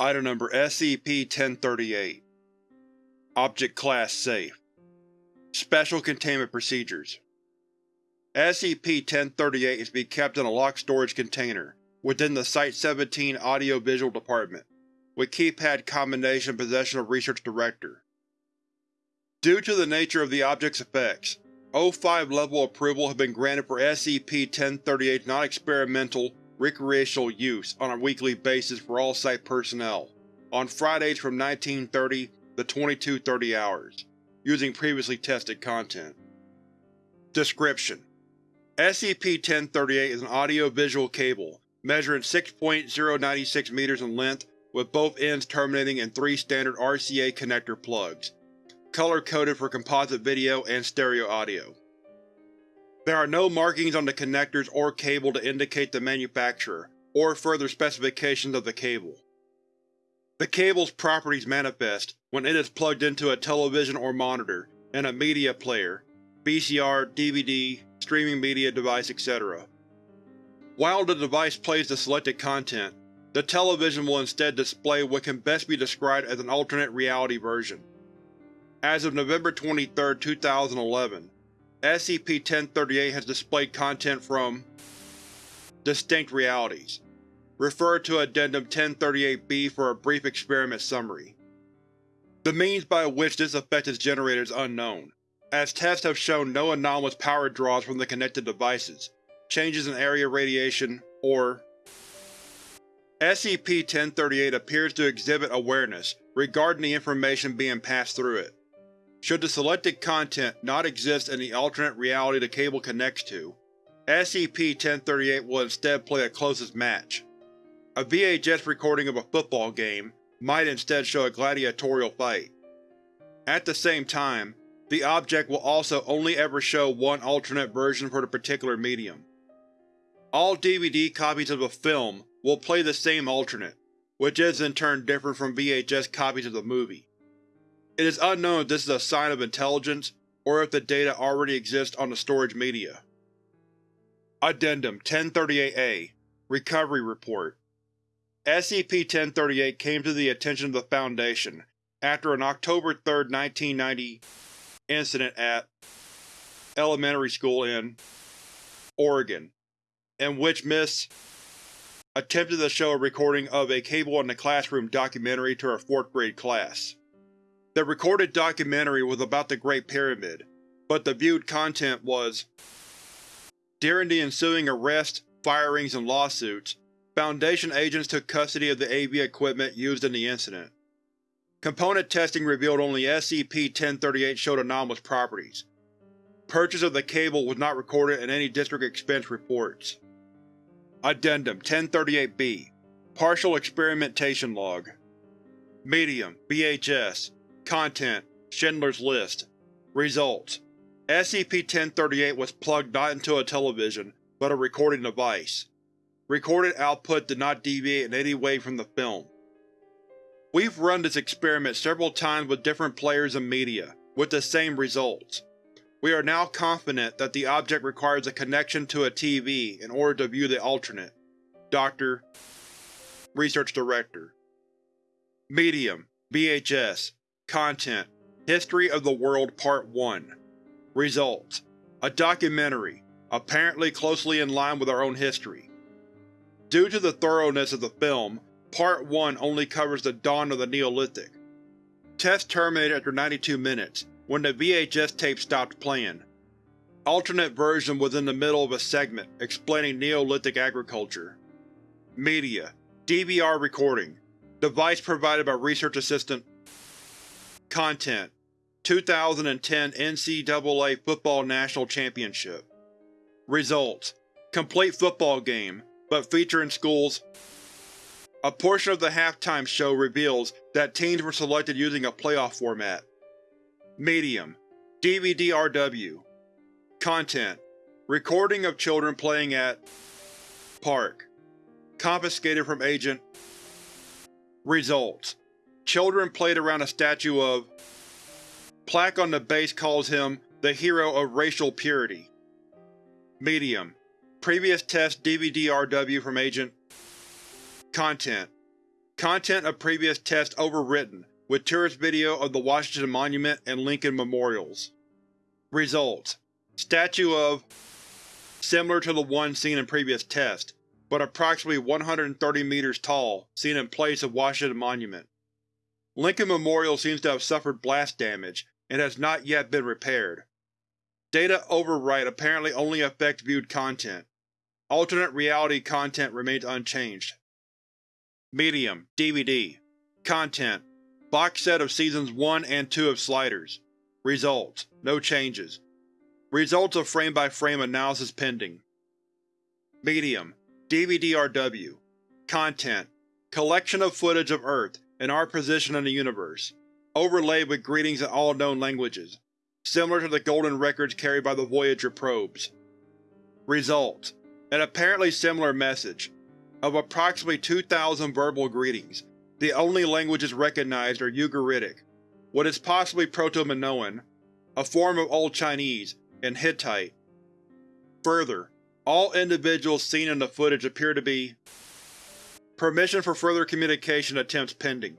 Item Number SCP-1038 Object Class Safe. Special Containment Procedures. SCP-1038 is to be kept in a locked storage container within the Site-17 Audio-Visual Department, with keypad combination in possession of Research Director. Due to the nature of the object's effects, O5 level approval has been granted for SCP-1038's non-experimental, recreational use on a weekly basis for all Site personnel, on Fridays from 1930 to 2230 hours, using previously tested content. Description: SCP-1038 is an audio-visual cable measuring 6.096 meters in length with both ends terminating in three standard RCA connector plugs, color-coded for composite video and stereo audio. There are no markings on the connectors or cable to indicate the manufacturer, or further specifications of the cable. The cable's properties manifest when it is plugged into a television or monitor, and a media player, VCR, DVD, streaming media device, etc. While the device plays the selected content, the television will instead display what can best be described as an alternate reality version. As of November 23, 2011, SCP-1038 has displayed content from Distinct Realities. Refer to Addendum 1038-B for a brief experiment summary. The means by which this effect is generated is unknown, as tests have shown no anomalous power draws from the connected devices, changes in area radiation, or SCP-1038 appears to exhibit awareness regarding the information being passed through it. Should the selected content not exist in the alternate reality the cable connects to, SCP-1038 will instead play a closest match. A VHS recording of a football game might instead show a gladiatorial fight. At the same time, the object will also only ever show one alternate version for the particular medium. All DVD copies of a film will play the same alternate, which is in turn different from VHS copies of the movie. It is unknown if this is a sign of intelligence, or if the data already exists on the storage media. Addendum 1038-A Recovery Report SCP-1038 came to the attention of the Foundation after an October 3, 1990 incident at elementary school in Oregon, in which Miss attempted to show a recording of a Cable in the Classroom documentary to her fourth grade class. The recorded documentary was about the Great Pyramid, but the viewed content was During the ensuing arrests, firings, and lawsuits, Foundation agents took custody of the AV equipment used in the incident. Component testing revealed only SCP-1038 showed anomalous properties. Purchase of the cable was not recorded in any district expense reports. Addendum 1038-B Partial Experimentation Log Medium, VHS Content: Schindler's List Results: SCP-1038 was plugged not into a television, but a recording device. Recorded output did not deviate in any way from the film. We've run this experiment several times with different players and media, with the same results. We are now confident that the object requires a connection to a TV in order to view the alternate. Dr. Research Director Medium VHS Content History of the World Part 1 Results A documentary, apparently closely in line with our own history. Due to the thoroughness of the film, Part 1 only covers the dawn of the Neolithic. Test terminated after 92 minutes, when the VHS tape stopped playing. Alternate version was in the middle of a segment explaining Neolithic agriculture. Media DVR recording Device provided by Research Assistant Content: 2010 NCAA Football National Championship. Results: Complete football game, but featuring schools. A portion of the halftime show reveals that teams were selected using a playoff format. Medium. DVD-RW Content: Recording of children playing at Park. Confiscated from Agent. Results Children played around a statue of Plaque on the base calls him the hero of racial purity. Medium. Previous test DVD-RW from Agent Content. Content of previous test overwritten with tourist video of the Washington Monument and Lincoln Memorials. Results: Statue of similar to the one seen in previous test, but approximately 130 meters tall, seen in place of Washington Monument. Lincoln Memorial seems to have suffered blast damage and has not yet been repaired. Data overwrite apparently only affects viewed content. Alternate reality content remains unchanged. Medium DVD Content Box set of Seasons 1 and 2 of Sliders Results No changes. Results of frame-by-frame -frame analysis pending. Medium DVD-RW Content Collection of footage of Earth and our position in the universe, overlaid with greetings in all known languages, similar to the golden records carried by the Voyager probes. Results: An apparently similar message. Of approximately 2,000 verbal greetings, the only languages recognized are Ugaritic, what is possibly Proto-Minoan, a form of Old Chinese, and Hittite. Further, all individuals seen in the footage appear to be Permission for further communication attempts pending.